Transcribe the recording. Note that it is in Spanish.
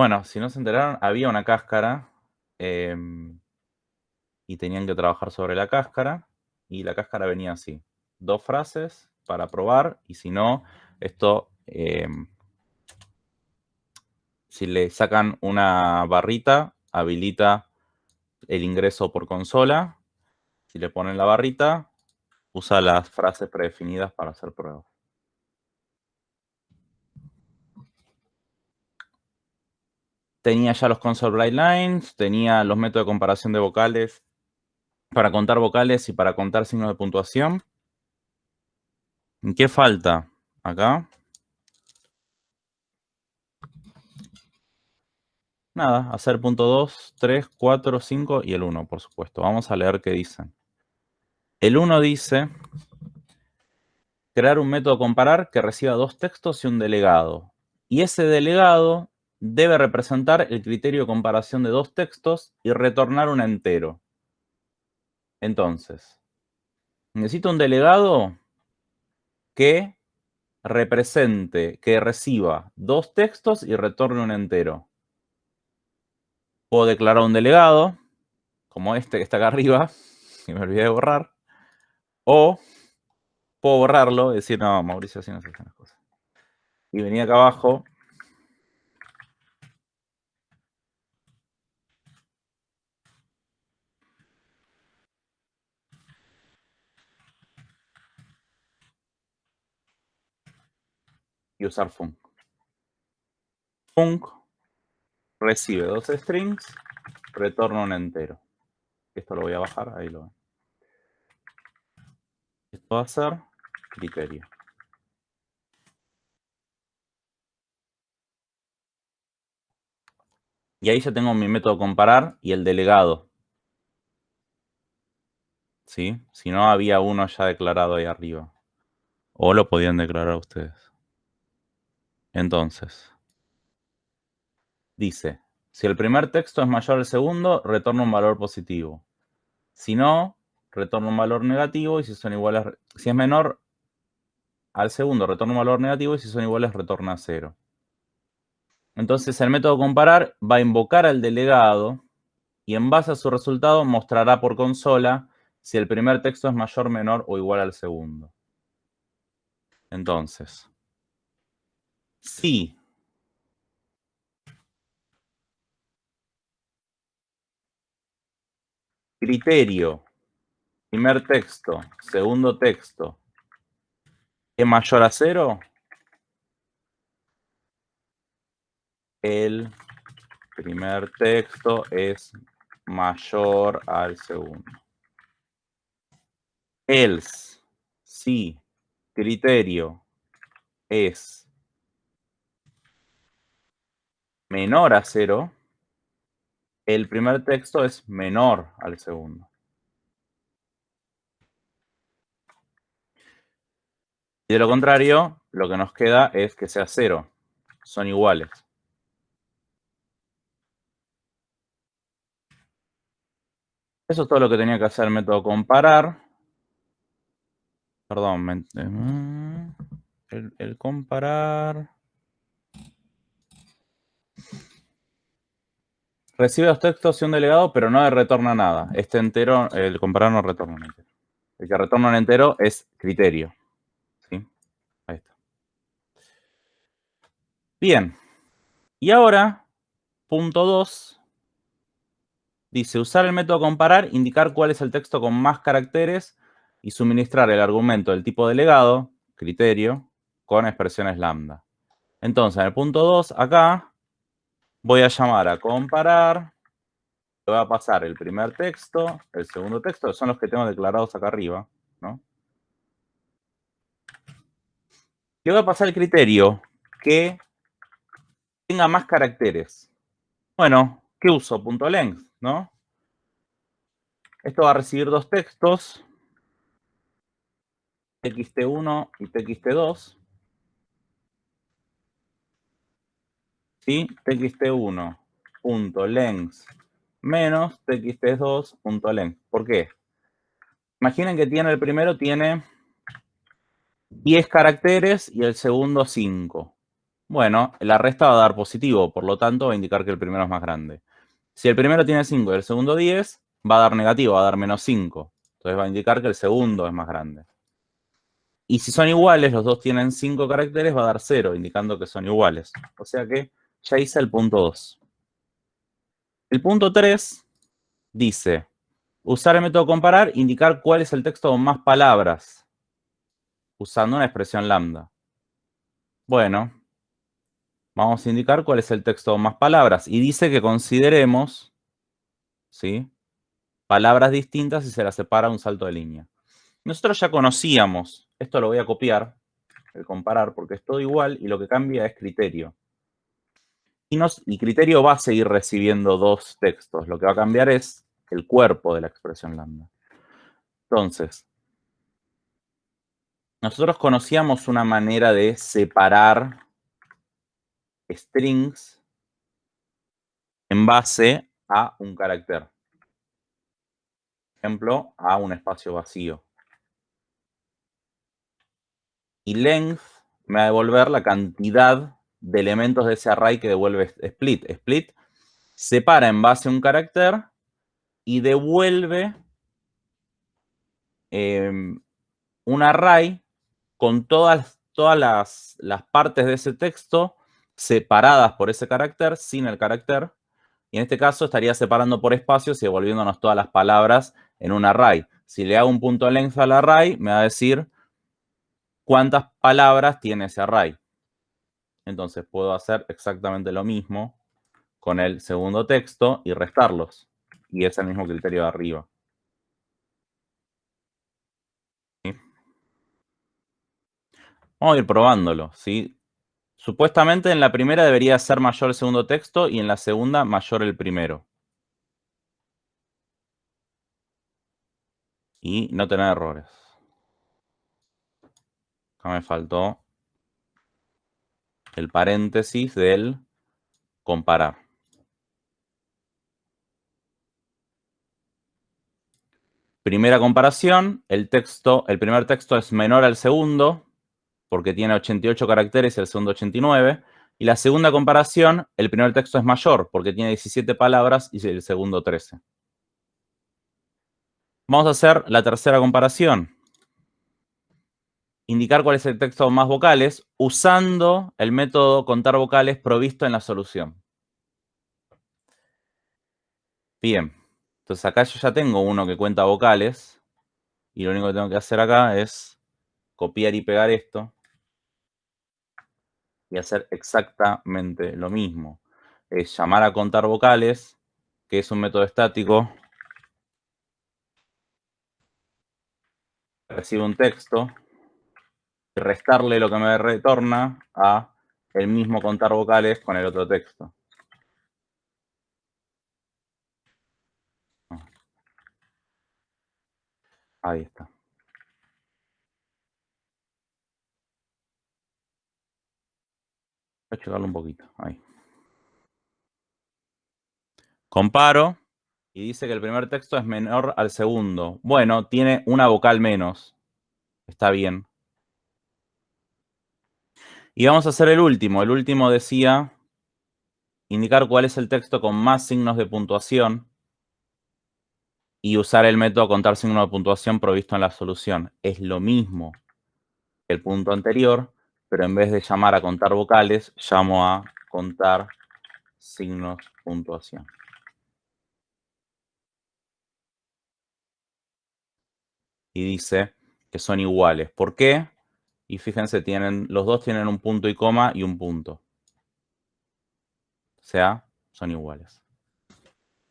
Bueno, si no se enteraron, había una cáscara em, y tenían que trabajar sobre la cáscara y la cáscara venía así. Dos frases para probar y si no, esto, em, si le sacan una barrita, habilita el ingreso por consola. Si le ponen la barrita, usa las frases predefinidas para hacer pruebas. Tenía ya los console bright lines, tenía los métodos de comparación de vocales para contar vocales y para contar signos de puntuación. ¿Qué falta acá? Nada, hacer punto 2, 3, 4, 5 y el 1, por supuesto. Vamos a leer qué dicen. El 1 dice, crear un método comparar que reciba dos textos y un delegado. Y ese delegado debe representar el criterio de comparación de dos textos y retornar un entero. Entonces, necesito un delegado que represente, que reciba dos textos y retorne un entero. Puedo declarar un delegado, como este que está acá arriba, que me olvidé de borrar, o puedo borrarlo y decir, no, Mauricio, así no se hacen las cosas. Y venir acá abajo y usar func. Func recibe dos strings, retorna un entero. Esto lo voy a bajar, ahí lo ven. Esto va a ser criterio. Y ahí ya tengo mi método comparar y el delegado. ¿Sí? Si no, había uno ya declarado ahí arriba. O lo podían declarar ustedes. Entonces, dice, si el primer texto es mayor al segundo, retorna un valor positivo. Si no, retorna un valor negativo y si son iguales, si es menor al segundo, retorna un valor negativo y si son iguales, retorna cero. Entonces, el método comparar va a invocar al delegado y en base a su resultado mostrará por consola si el primer texto es mayor, menor o igual al segundo. Entonces, Sí. Criterio. Primer texto. Segundo texto. ¿Es mayor a cero? El primer texto es mayor al segundo. Else, si criterio es menor a cero, el primer texto es menor al segundo. Y de lo contrario, lo que nos queda es que sea cero. Son iguales. Eso es todo lo que tenía que hacer el método comparar. Perdón, el, comparar... Recibe los textos y un delegado, pero no le retorna nada. Este entero, el comparar no retorna un entero. El que retorna un entero es criterio. ¿Sí? Ahí está. Bien. Y ahora, punto 2, dice usar el método comparar, indicar cuál es el texto con más caracteres y suministrar el argumento del tipo delegado, criterio, con expresiones lambda. Entonces, en el punto 2, acá, Voy a llamar a comparar. Le voy a pasar el primer texto, el segundo texto, son los que tengo declarados acá arriba, ¿no? Le voy a pasar el criterio que tenga más caracteres. Bueno, ¿qué uso? Punto length, ¿no? Esto va a recibir dos textos, txt1 y txt2. ¿Sí? txt1.length menos txt2.length. ¿Por qué? Imaginen que tiene el primero tiene 10 caracteres y el segundo 5. Bueno, la resta va a dar positivo, por lo tanto va a indicar que el primero es más grande. Si el primero tiene 5 y el segundo 10, va a dar negativo, va a dar menos 5. Entonces va a indicar que el segundo es más grande. Y si son iguales, los dos tienen 5 caracteres, va a dar 0, indicando que son iguales. O sea que ya hice el punto 2. El punto 3 dice, usar el método comparar, indicar cuál es el texto con más palabras, usando una expresión lambda. Bueno, vamos a indicar cuál es el texto con más palabras. Y dice que consideremos, ¿sí? Palabras distintas y se las separa un salto de línea. Nosotros ya conocíamos, esto lo voy a copiar, el comparar, porque es todo igual y lo que cambia es criterio. Y, y criterio va a seguir recibiendo dos textos. Lo que va a cambiar es el cuerpo de la expresión lambda. Entonces, nosotros conocíamos una manera de separar strings en base a un carácter. Ejemplo, a un espacio vacío. Y length me va a devolver la cantidad de elementos de ese array que devuelve split. Split separa en base a un carácter y devuelve em, un array con todas, todas las, las, partes de ese texto separadas por ese carácter, sin el carácter. Y en este caso estaría separando por espacios y devolviéndonos todas las palabras en un array. Si le hago un punto length al array, me va a decir cuántas palabras tiene ese array. Entonces puedo hacer exactamente lo mismo con el segundo texto y restarlos. Y es el mismo criterio de arriba. Vamos a ir probándolo, ¿sí? Supuestamente en la primera debería ser mayor el segundo texto y en la segunda mayor el primero. Y no tener errores. Acá me faltó el paréntesis del comparar. Primera comparación, el texto, el primer texto es menor al segundo, porque tiene 88 caracteres y el segundo 89. Y la segunda comparación, el primer texto es mayor, porque tiene 17 palabras y el segundo 13. Vamos a hacer la tercera comparación. Indicar cuál es el texto más vocales usando el método contar vocales provisto en la solución. Bien, entonces acá yo ya tengo uno que cuenta vocales y lo único que tengo que hacer acá es copiar y pegar esto y hacer exactamente lo mismo. Es llamar a contar vocales, que es un método estático. Recibe un texto restarle lo que me retorna a el mismo contar vocales con el otro texto. Ahí está. Voy a checarlo un poquito. Ahí. Comparo y dice que el primer texto es menor al segundo. Bueno, tiene una vocal menos. Está bien. Y vamos a hacer el último. El último decía indicar cuál es el texto con más signos de puntuación y usar el método contar signos de puntuación provisto en la solución. Es lo mismo que el punto anterior, pero en vez de llamar a contar vocales, llamo a contar signos puntuación. Y dice que son iguales. ¿Por qué? Y fíjense, tienen, los dos tienen un punto y coma y un punto. O sea, son iguales.